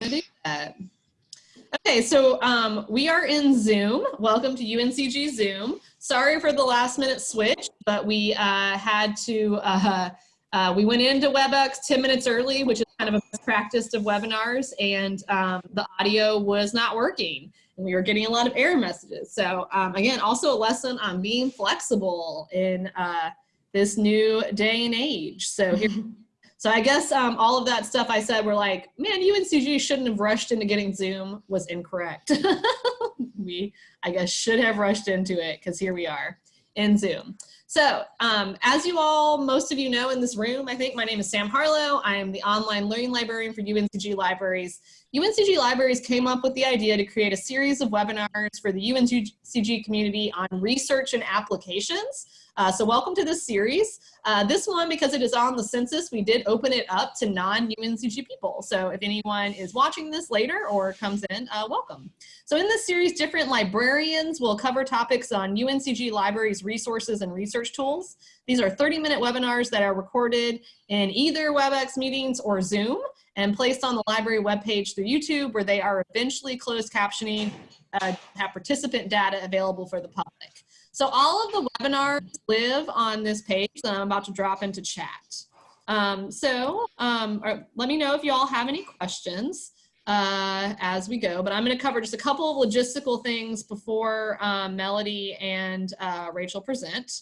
do that. Okay, so um, we are in Zoom. Welcome to UNCG Zoom. Sorry for the last minute switch, but we uh, had to, uh, uh, we went into WebEx 10 minutes early, which is kind of a best practice of webinars, and um, the audio was not working. And we were getting a lot of error messages. So um, again, also a lesson on being flexible in uh, this new day and age. So here So I guess um, all of that stuff I said were like, man, you and UNCG shouldn't have rushed into getting Zoom was incorrect. we, I guess, should have rushed into it because here we are in Zoom. So um, as you all, most of you know in this room, I think my name is Sam Harlow. I am the online learning librarian for UNCG Libraries. UNCG Libraries came up with the idea to create a series of webinars for the UNCG community on research and applications uh, so welcome to this series. Uh, this one, because it is on the census, we did open it up to non-UNCG people. So if anyone is watching this later or comes in, uh, welcome. So in this series, different librarians will cover topics on UNCG libraries, resources, and research tools. These are 30-minute webinars that are recorded in either WebEx meetings or Zoom and placed on the library webpage through YouTube where they are eventually closed captioning, uh, have participant data available for the public. So all of the webinars live on this page that I'm about to drop into chat. Um, so um, let me know if you all have any questions uh, as we go, but I'm gonna cover just a couple of logistical things before um, Melody and uh, Rachel present.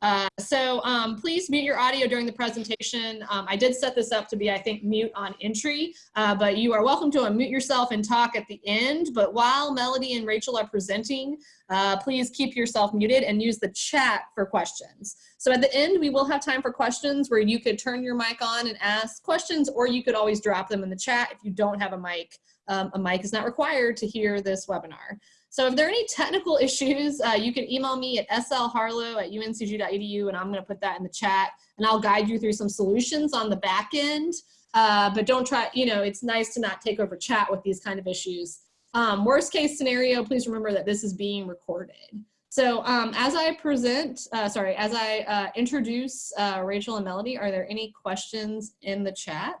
Uh, so um, please mute your audio during the presentation. Um, I did set this up to be, I think, mute on entry, uh, but you are welcome to unmute yourself and talk at the end. But while Melody and Rachel are presenting, uh, please keep yourself muted and use the chat for questions. So at the end, we will have time for questions where you could turn your mic on and ask questions, or you could always drop them in the chat if you don't have a mic. Um, a mic is not required to hear this webinar. So if there are any technical issues, uh, you can email me at slharlow at uncg.edu and I'm gonna put that in the chat and I'll guide you through some solutions on the back end. Uh, but don't try, you know, it's nice to not take over chat with these kind of issues. Um, worst case scenario, please remember that this is being recorded. So um, as I present, uh, sorry, as I uh, introduce uh, Rachel and Melody, are there any questions in the chat?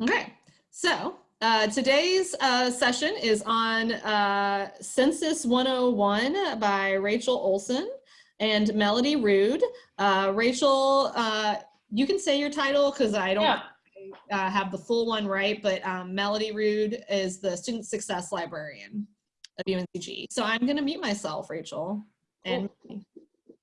Okay, so uh, today's uh, session is on uh, Census 101 by Rachel Olson and Melody Rude. Uh, Rachel, uh, you can say your title because I don't yeah. Uh, have the full one right, but um, Melody Rude is the Student Success Librarian of UNCG. So I'm going to mute myself, Rachel. And.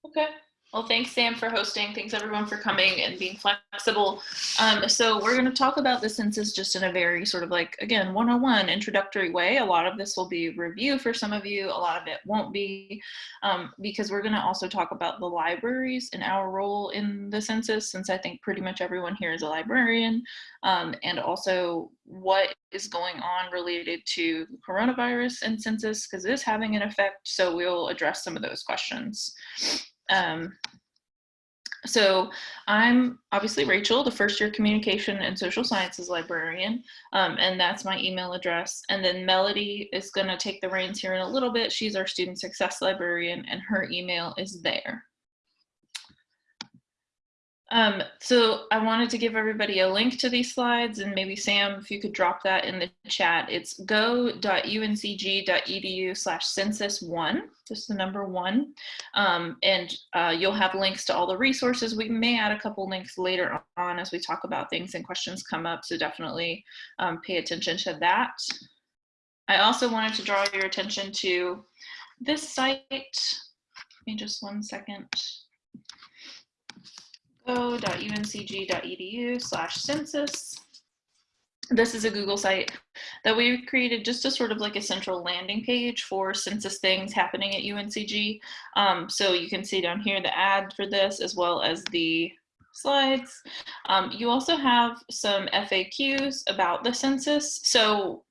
Okay. Well, thanks, Sam, for hosting. Thanks, everyone, for coming and being flexible. Um, so we're going to talk about the census just in a very sort of like, again, one-on-one introductory way. A lot of this will be review for some of you. A lot of it won't be um, because we're going to also talk about the libraries and our role in the census, since I think pretty much everyone here is a librarian, um, and also what is going on related to coronavirus and census, because it is having an effect. So we'll address some of those questions. Um, so I'm obviously Rachel, the first year communication and social sciences librarian, um, and that's my email address. And then Melody is gonna take the reins here in a little bit. She's our student success librarian and her email is there. Um, so I wanted to give everybody a link to these slides and maybe Sam, if you could drop that in the chat. It's go.uncg.edu slash census one, just the number one. Um, and uh, you'll have links to all the resources. We may add a couple links later on as we talk about things and questions come up. So definitely um, pay attention to that. I also wanted to draw your attention to this site. Give me just one second go.uncg.edu slash census. This is a Google site that we created just a sort of like a central landing page for census things happening at UNCG. Um, so you can see down here the ad for this as well as the slides. Um, you also have some FAQs about the census. So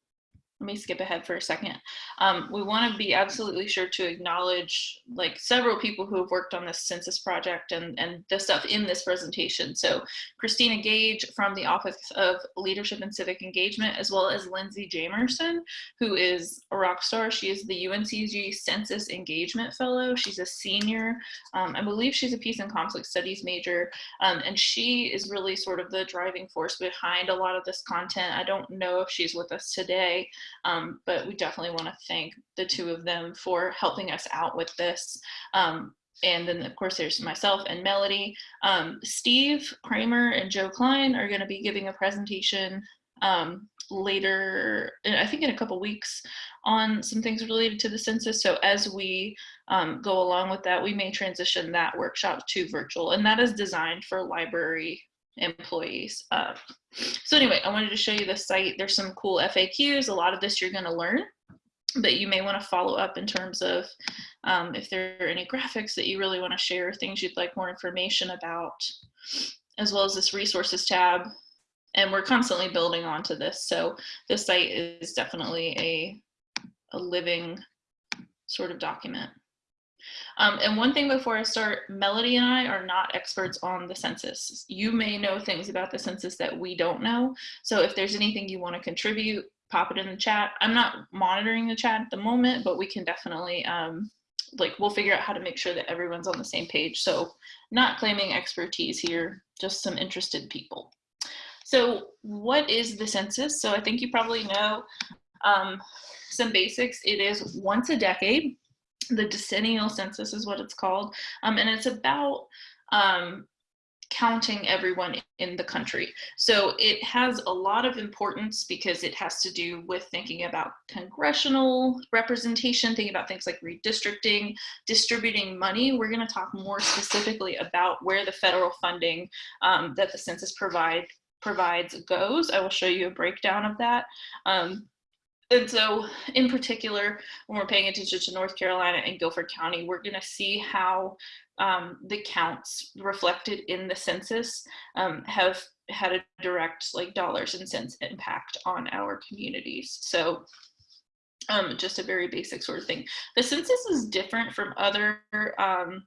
let me skip ahead for a second. Um, we want to be absolutely sure to acknowledge like several people who have worked on this census project and, and the stuff in this presentation. So Christina Gage from the Office of Leadership and Civic Engagement, as well as Lindsay Jamerson, who is a rock star. She is the UNCG Census Engagement Fellow. She's a senior. Um, I believe she's a Peace and Conflict Studies major. Um, and she is really sort of the driving force behind a lot of this content. I don't know if she's with us today, um, but we definitely want to thank the two of them for helping us out with this. Um, and then of course there's myself and Melody. Um, Steve Cramer and Joe Klein are going to be giving a presentation um, later, I think in a couple weeks on some things related to the census. So as we um, go along with that, we may transition that workshop to virtual and that is designed for library employees. Uh, so anyway, I wanted to show you the site. There's some cool FAQs. A lot of this you're going to learn, but you may want to follow up in terms of um, if there are any graphics that you really want to share, things you'd like more information about, as well as this resources tab. And we're constantly building onto this. So this site is definitely a, a living sort of document. Um, and one thing before I start, Melody and I are not experts on the census. You may know things about the census that we don't know. So if there's anything you want to contribute, pop it in the chat. I'm not monitoring the chat at the moment, but we can definitely, um, like, we'll figure out how to make sure that everyone's on the same page. So not claiming expertise here, just some interested people. So what is the census? So I think you probably know um, some basics. It is once a decade the decennial census is what it's called. Um, and it's about um, counting everyone in the country. So it has a lot of importance because it has to do with thinking about congressional representation, thinking about things like redistricting, distributing money. We're gonna talk more specifically about where the federal funding um, that the census provide provides goes. I will show you a breakdown of that. Um, and so in particular, when we're paying attention to North Carolina and Guilford County, we're gonna see how um, the counts reflected in the census um, have had a direct like dollars and cents impact on our communities. So um, just a very basic sort of thing. The census is different from other um,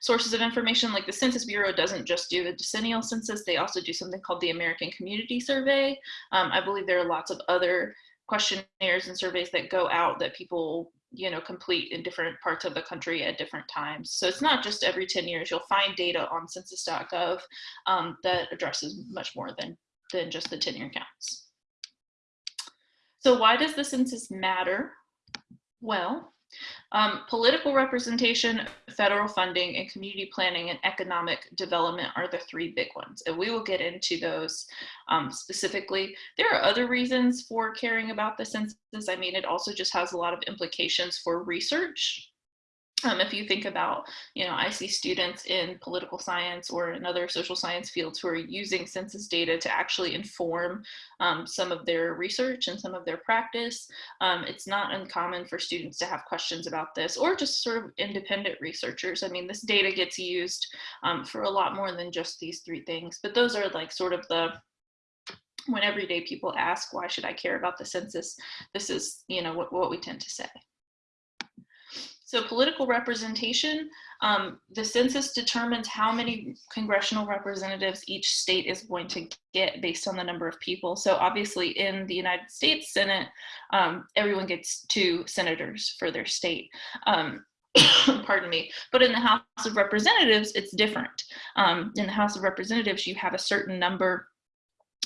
sources of information like the Census Bureau doesn't just do the decennial census, they also do something called the American Community Survey. Um, I believe there are lots of other questionnaires and surveys that go out that people you know complete in different parts of the country at different times. So it's not just every 10 years. You'll find data on census.gov um, that addresses much more than than just the 10 year counts. So why does the census matter? Well um, political representation, federal funding, and community planning and economic development are the three big ones. And we will get into those um, specifically. There are other reasons for caring about the census. I mean, it also just has a lot of implications for research um, if you think about, you know, I see students in political science or in other social science fields who are using census data to actually inform um, some of their research and some of their practice. Um, it's not uncommon for students to have questions about this or just sort of independent researchers. I mean, this data gets used um, for a lot more than just these three things, but those are like sort of the when everyday people ask, why should I care about the census? This is, you know, what, what we tend to say. So political representation, um, the census determines how many congressional representatives each state is going to get based on the number of people. So obviously in the United States Senate, um, everyone gets two senators for their state. Um, pardon me, but in the House of Representatives, it's different. Um, in the House of Representatives, you have a certain number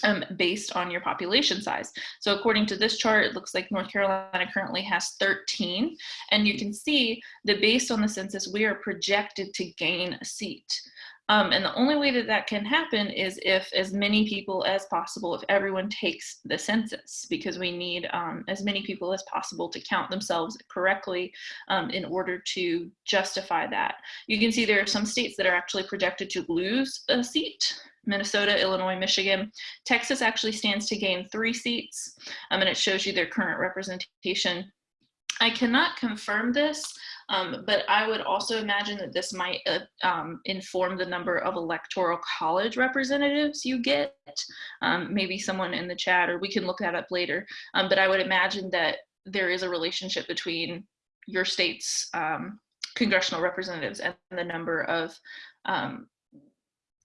um, based on your population size. So according to this chart, it looks like North Carolina currently has 13. And you can see that based on the census, we are projected to gain a seat. Um, and the only way that that can happen is if as many people as possible, if everyone takes the census, because we need um, as many people as possible to count themselves correctly um, in order to justify that. You can see there are some states that are actually projected to lose a seat Minnesota, Illinois, Michigan. Texas actually stands to gain three seats, um, and it shows you their current representation. I cannot confirm this, Um, but I would also imagine that this might uh, um, inform the number of electoral college representatives you get. Um, maybe someone in the chat, or we can look that up later. Um, but I would imagine that there is a relationship between your state's um, congressional representatives and the number of um,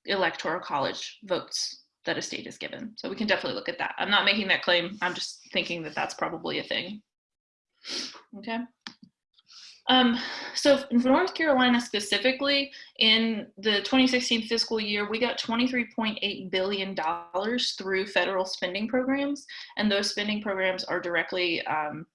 electoral college votes that a state is given. So we can definitely look at that. I'm not making that claim. I'm just thinking that that's probably a thing. Okay. Um, so in North Carolina specifically, in the 2016 fiscal year, we got $23.8 billion through federal spending programs. And those spending programs are directly um,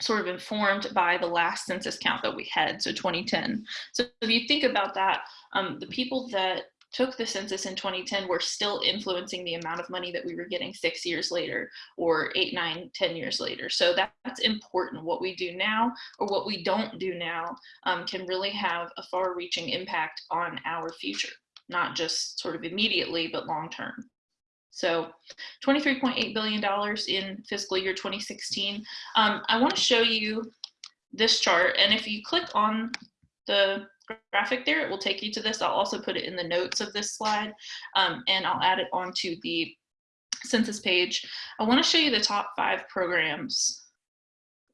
sort of informed by the last census count that we had, so 2010. So if you think about that, um, the people that took the census in 2010 were still influencing the amount of money that we were getting six years later or eight, nine, ten years later. So that, that's important. What we do now or what we don't do now um, can really have a far reaching impact on our future, not just sort of immediately, but long term. So $23.8 billion in fiscal year 2016. Um, I want to show you this chart. And if you click on the graphic there, it will take you to this. I'll also put it in the notes of this slide um, and I'll add it onto the census page. I want to show you the top five programs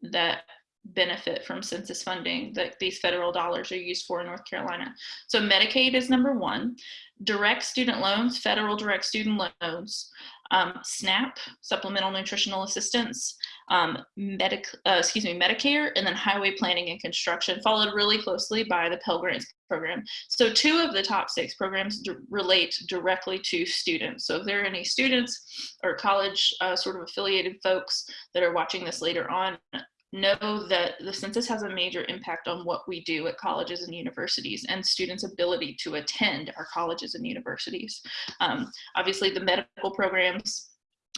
that benefit from census funding that these federal dollars are used for in North Carolina. So Medicaid is number one, direct student loans, federal direct student loans, um, SNAP, supplemental nutritional assistance, um, medic, uh, excuse me, Medicare, and then highway planning and construction, followed really closely by the Pell Grants program. So two of the top six programs relate directly to students. So if there are any students or college uh, sort of affiliated folks that are watching this later on, know that the census has a major impact on what we do at colleges and universities and students' ability to attend our colleges and universities. Um, obviously, the medical programs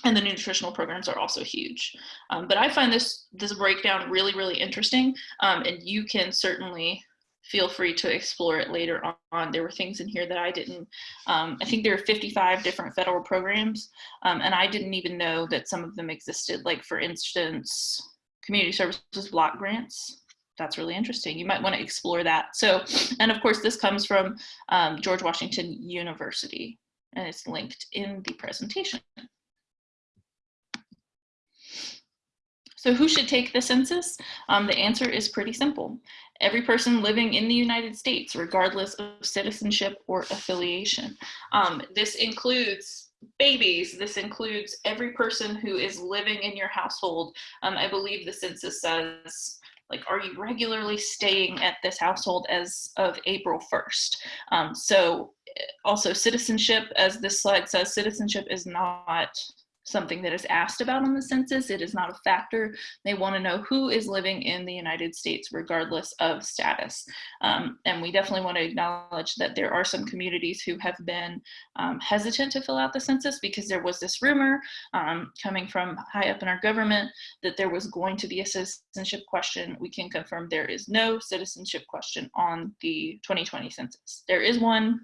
and the nutritional programs are also huge. Um, but I find this, this breakdown really, really interesting, um, and you can certainly feel free to explore it later on. There were things in here that I didn't, um, I think there are 55 different federal programs, um, and I didn't even know that some of them existed. Like for instance, community services block grants. That's really interesting. You might want to explore that. So, and of course, this comes from um, George Washington University, and it's linked in the presentation. So who should take the census? Um, the answer is pretty simple. Every person living in the United States, regardless of citizenship or affiliation. Um, this includes babies. This includes every person who is living in your household. Um, I believe the census says, like, are you regularly staying at this household as of April 1st? Um, so eh, also citizenship, as this slide says, citizenship is not something that is asked about on the census. It is not a factor. They want to know who is living in the United States regardless of status. Um, and we definitely want to acknowledge that there are some communities who have been um, hesitant to fill out the census because there was this rumor um, coming from high up in our government that there was going to be a citizenship question. We can confirm there is no citizenship question on the 2020 census. There is one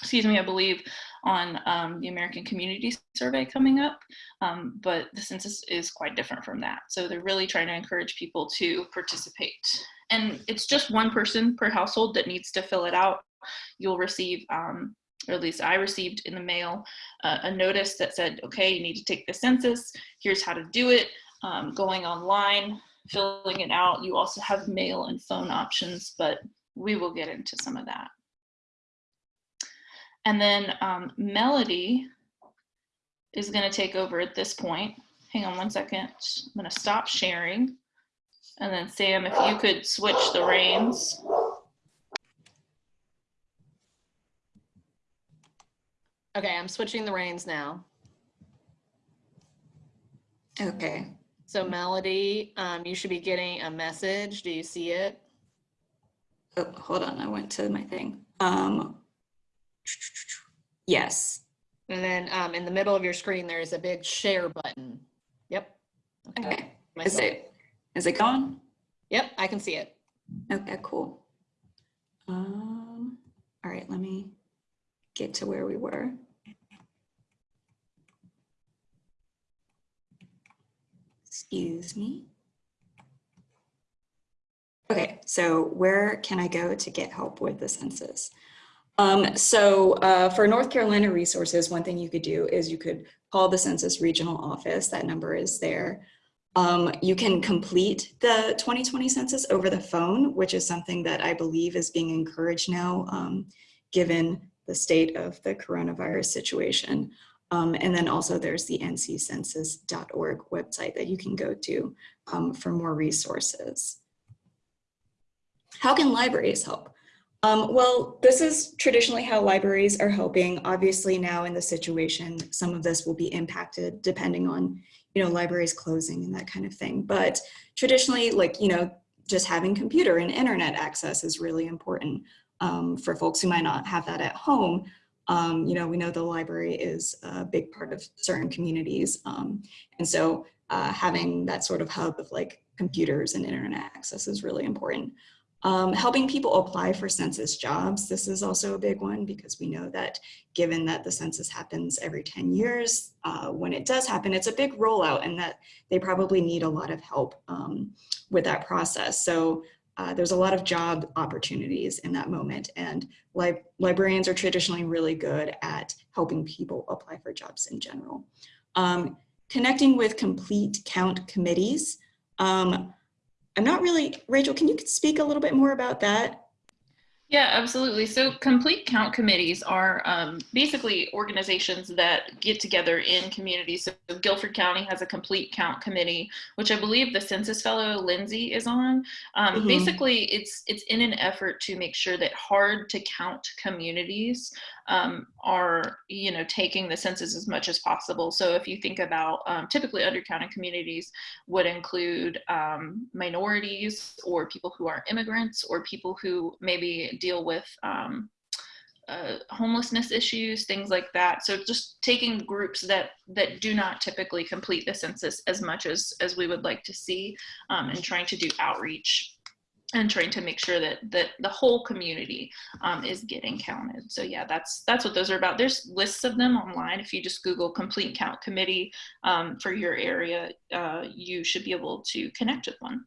excuse me, I believe, on um, the American Community Survey coming up, um, but the census is quite different from that. So they're really trying to encourage people to participate. And it's just one person per household that needs to fill it out. You'll receive, um, or at least I received in the mail, uh, a notice that said, okay, you need to take the census. Here's how to do it. Um, going online, filling it out. You also have mail and phone options, but we will get into some of that. And then um, Melody is gonna take over at this point. Hang on one second. I'm gonna stop sharing. And then Sam, if you could switch the reins. Okay, I'm switching the reins now. Okay. So Melody, um, you should be getting a message. Do you see it? Oh, hold on. I went to my thing. Um, yes. And then um, in the middle of your screen, there's a big share button. Yep. Okay. Is it, is it gone? Yep, I can see it. Okay, cool. Um, all right, let me get to where we were. Excuse me. Okay, so where can I go to get help with the census? Um, so uh, for North Carolina resources, one thing you could do is you could call the census regional office. That number is there. Um, you can complete the 2020 census over the phone, which is something that I believe is being encouraged now, um, given the state of the coronavirus situation. Um, and then also there's the nccensus.org website that you can go to um, for more resources. How can libraries help? Um, well, this is traditionally how libraries are helping. Obviously now in the situation, some of this will be impacted depending on, you know, libraries closing and that kind of thing. But traditionally, like, you know, just having computer and internet access is really important um, for folks who might not have that at home. Um, you know, we know the library is a big part of certain communities. Um, and so uh, having that sort of hub of like computers and internet access is really important. Um, helping people apply for census jobs. This is also a big one because we know that given that the census happens every 10 years, uh, when it does happen, it's a big rollout and that they probably need a lot of help um, with that process. So uh, there's a lot of job opportunities in that moment and li librarians are traditionally really good at helping people apply for jobs in general. Um, connecting with complete count committees. Um, I'm not really, Rachel, can you speak a little bit more about that? Yeah, absolutely. So complete count committees are um, basically organizations that get together in communities. So Guilford County has a complete count committee, which I believe the census fellow Lindsay is on. Um, mm -hmm. Basically, it's it's in an effort to make sure that hard to count communities um, are you know taking the census as much as possible. So if you think about um, typically undercounted communities would include um, minorities or people who are immigrants or people who maybe deal with um, uh, homelessness issues, things like that. So just taking groups that that do not typically complete the census as much as as we would like to see, um, and trying to do outreach and trying to make sure that that the whole community um, is getting counted. So yeah, that's that's what those are about. There's lists of them online. If you just Google complete count committee um, for your area, uh, you should be able to connect with one.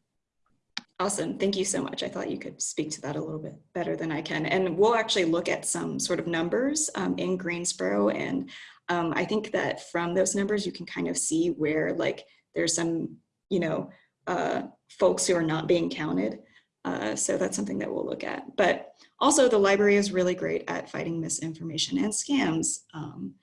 Awesome, thank you so much. I thought you could speak to that a little bit better than I can. And we'll actually look at some sort of numbers um, in Greensboro. And um, I think that from those numbers, you can kind of see where like there's some, you know, uh, folks who are not being counted. Uh, so that's something that we'll look at. But also the library is really great at fighting misinformation and scams um,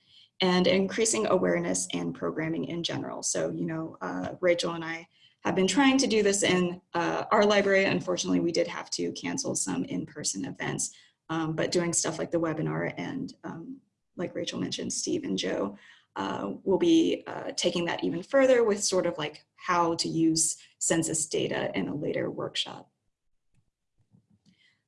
and increasing awareness and programming in general. So, you know, uh, Rachel and I have been trying to do this in uh, our library. Unfortunately, we did have to cancel some in-person events, um, but doing stuff like the webinar and um, like Rachel mentioned, Steve and Joe uh, will be uh, taking that even further with sort of like how to use census data in a later workshop.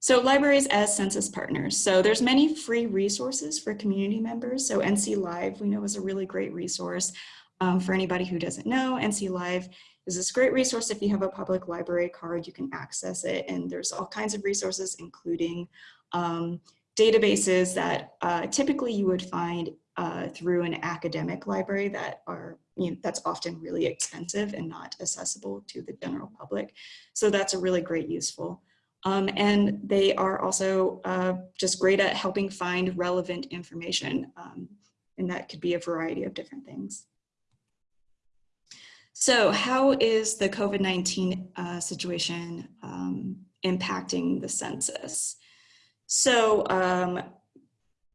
So libraries as census partners. So there's many free resources for community members. So NC Live we know is a really great resource. Um, for anybody who doesn't know, NC Live is this great resource. If you have a public library card, you can access it. And there's all kinds of resources, including um, databases that uh, typically you would find uh, through an academic library that are, you know, that's often really expensive and not accessible to the general public. So that's a really great useful. Um, and they are also uh, just great at helping find relevant information. Um, and that could be a variety of different things. So how is the COVID-19 uh, situation um, impacting the census? So um,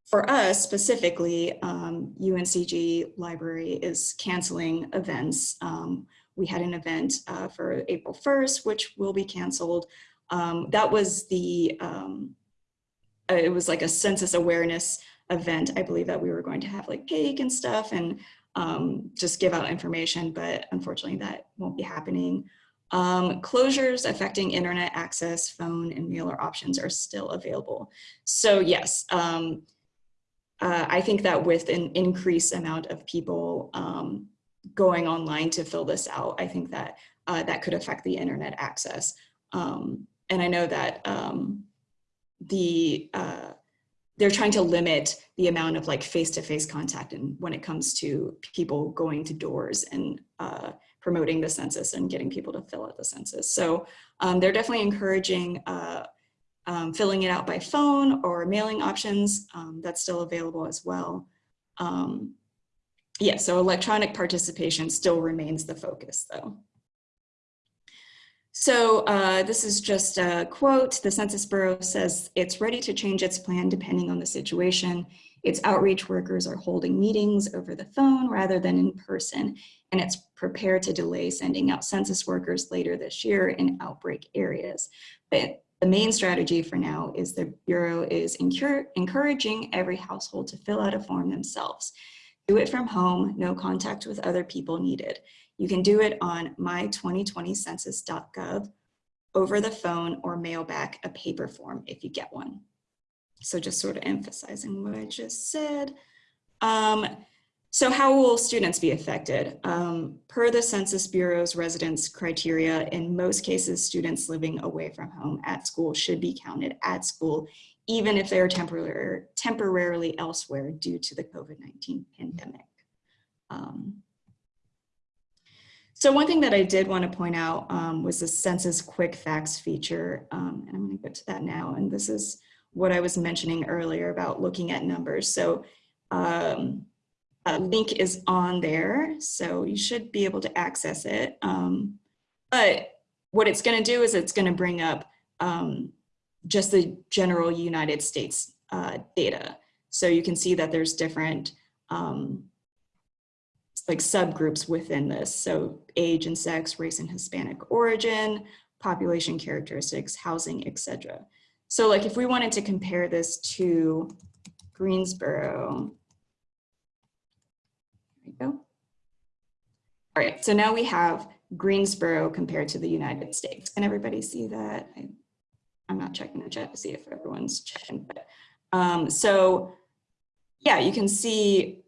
for us specifically, UNCG um, Library is canceling events. Um, we had an event uh, for April 1st, which will be canceled. Um, that was the, um, uh, it was like a census awareness event. I believe that we were going to have like cake and stuff and um, just give out information, but unfortunately that won't be happening. Um, closures affecting internet access, phone and mailer options are still available. So yes, um, uh, I think that with an increased amount of people um, going online to fill this out, I think that uh, that could affect the internet access. Um, and I know that um, the uh, they're trying to limit the amount of like face-to-face -face contact and when it comes to people going to doors and uh, promoting the census and getting people to fill out the census. So um, they're definitely encouraging uh, um, filling it out by phone or mailing options. Um, that's still available as well. Um, yeah, so electronic participation still remains the focus though. So uh, this is just a quote. The Census Bureau says it's ready to change its plan depending on the situation. Its outreach workers are holding meetings over the phone rather than in person, and it's prepared to delay sending out census workers later this year in outbreak areas. But the main strategy for now is the Bureau is encouraging every household to fill out a form themselves. Do it from home, no contact with other people needed. You can do it on my2020census.gov, over the phone, or mail back a paper form if you get one. So just sort of emphasizing what I just said. Um, so how will students be affected? Um, per the Census Bureau's residence criteria, in most cases, students living away from home at school should be counted at school, even if they're temporary, temporarily elsewhere due to the COVID-19 pandemic. Um, so one thing that I did want to point out um, was the census quick facts feature, um, and I'm going to go to that now. And this is what I was mentioning earlier about looking at numbers. So um, a link is on there, so you should be able to access it. Um, but what it's going to do is it's going to bring up um, just the general United States uh, data. So you can see that there's different um, like subgroups within this. So age and sex, race and Hispanic origin, population characteristics, housing, etc. So like if we wanted to compare this to Greensboro, there we go. All right, so now we have Greensboro compared to the United States. Can everybody see that? I, am not checking the chat to see if everyone's checking, but um, so yeah, you can see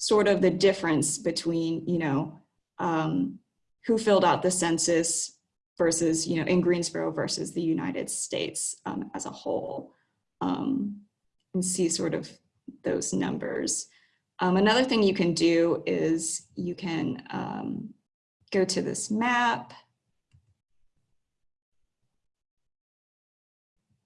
sort of the difference between, you know, um, who filled out the census versus, you know, in Greensboro versus the United States um, as a whole um, and see sort of those numbers. Um, another thing you can do is you can um, go to this map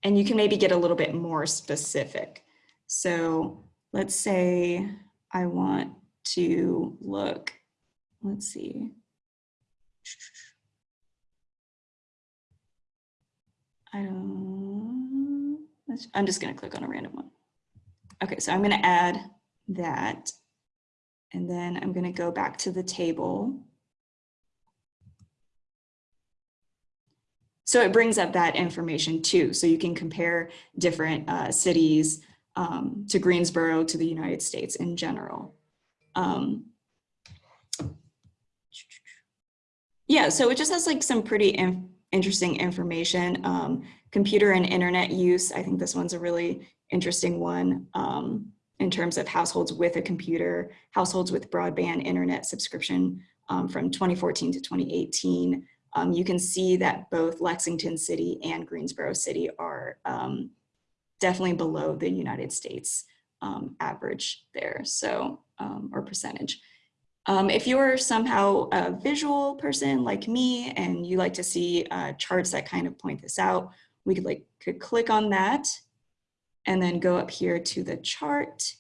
and you can maybe get a little bit more specific. So let's say I want to look, let's see. I don't, I'm just gonna click on a random one. Okay, so I'm gonna add that and then I'm gonna go back to the table. So it brings up that information too. So you can compare different uh, cities um, to Greensboro, to the United States in general. Um, yeah, so it just has like some pretty inf interesting information. Um, computer and internet use, I think this one's a really interesting one um, in terms of households with a computer, households with broadband internet subscription um, from 2014 to 2018. Um, you can see that both Lexington City and Greensboro City are definitely below the United States um, average there, so, um, or percentage. Um, if you're somehow a visual person like me and you like to see uh, charts that kind of point this out, we could like could click on that and then go up here to the chart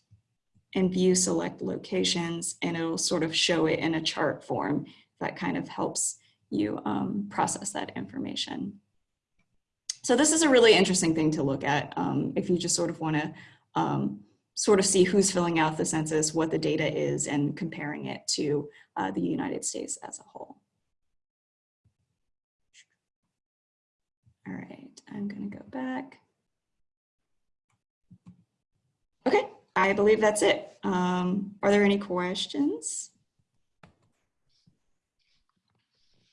and view select locations and it'll sort of show it in a chart form that kind of helps you um, process that information. So this is a really interesting thing to look at um, if you just sort of want to um, sort of see who's filling out the census, what the data is, and comparing it to uh, the United States as a whole. All right, I'm going to go back. Okay, I believe that's it. Um, are there any questions?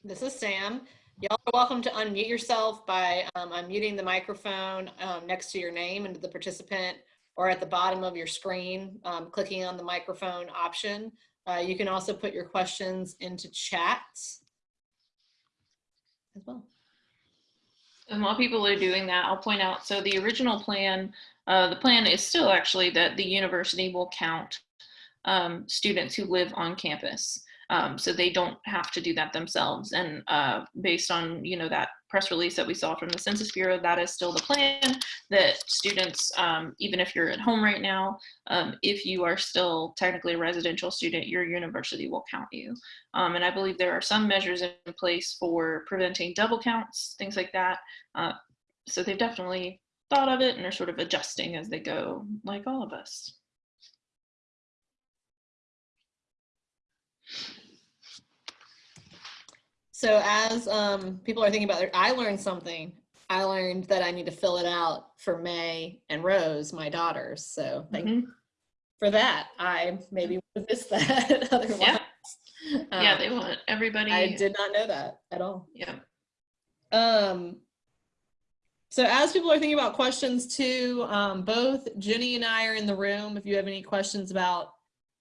This is Sam. Y'all are welcome to unmute yourself by um, unmuting the microphone um, next to your name and the participant or at the bottom of your screen, um, clicking on the microphone option. Uh, you can also put your questions into chat as well. And while people are doing that, I'll point out, so the original plan, uh, the plan is still actually that the university will count um, students who live on campus. Um, so they don't have to do that themselves. And uh, based on you know that press release that we saw from the Census Bureau, that is still the plan. That students, um, even if you're at home right now, um, if you are still technically a residential student, your university will count you. Um, and I believe there are some measures in place for preventing double counts, things like that. Uh, so they've definitely thought of it and are sort of adjusting as they go, like all of us. So as um, people are thinking about it, I learned something. I learned that I need to fill it out for May and Rose, my daughters. So thank you Mhm. for that. I maybe would have missed that otherwise. Yeah. yeah, Um, they want everybody. I did not know that at all. Yeah. Um, so as people are thinking about questions too, um, both Jenny and I are in the room. If you have any questions about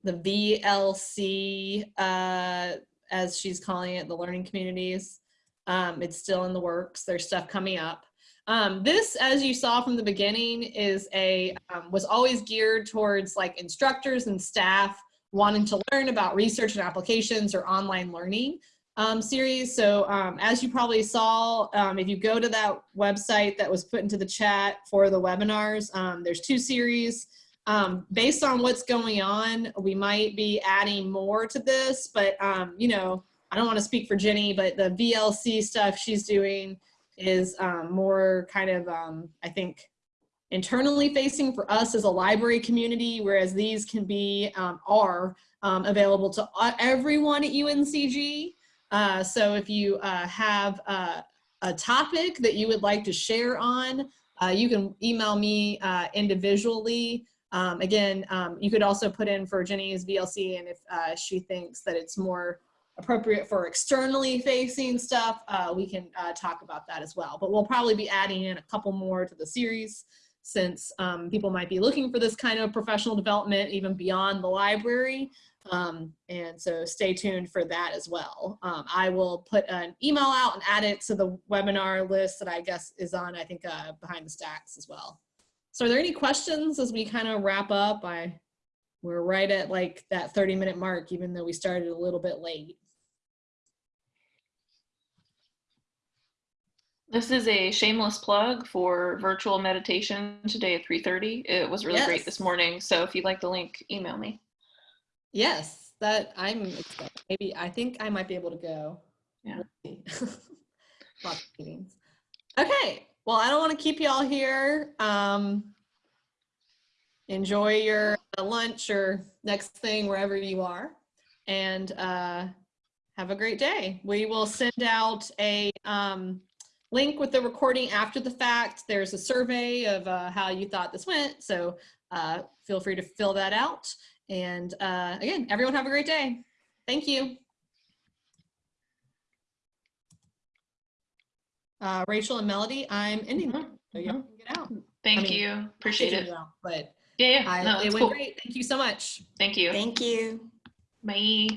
the VLC, uh, as she's calling it, the learning communities, um, it's still in the works. There's stuff coming up. Um, this, as you saw from the beginning, is a um, was always geared towards like instructors and staff wanting to learn about research and applications or online learning um, series. So um, as you probably saw, um, if you go to that website that was put into the chat for the webinars, um, there's two series. Um, based on what's going on, we might be adding more to this, but um, you know, I don't want to speak for Jenny, but the VLC stuff she's doing is um, more kind of, um, I think, internally facing for us as a library community, whereas these can be, um, are um, available to everyone at UNCG. Uh, so if you uh, have uh, a topic that you would like to share on, uh, you can email me uh, individually. Um, again, um, you could also put in for Jenny's VLC and if uh, she thinks that it's more appropriate for externally facing stuff, uh, we can uh, talk about that as well. But we'll probably be adding in a couple more to the series since um, people might be looking for this kind of professional development even beyond the library. Um, and so stay tuned for that as well. Um, I will put an email out and add it to the webinar list that I guess is on, I think, uh, behind the stacks as well. So are there any questions as we kind of wrap up? I, we're right at like that 30 minute mark, even though we started a little bit late. This is a shameless plug for virtual meditation today at 3.30. It was really great this morning. So if you'd like the link, email me. Yes, that I'm. Maybe I think I might be able to go. Yeah. Lots of meetings. Okay, well, I don't want to keep you all here. Um, enjoy your lunch or next thing wherever you are, and uh, have a great day. We will send out a um, link with the recording after the fact. There's a survey of uh, how you thought this went, so uh, feel free to fill that out. And uh, again, everyone have a great day. Thank you. Uh, Rachel and Melody, I'm ending. Mhm, So y'all can get out. Thank mean, you. Appreciate it. you out, But Yeah, yeah. I, No, it it's went cool. great. Thank you so much. Thank you. Thank you. Bye.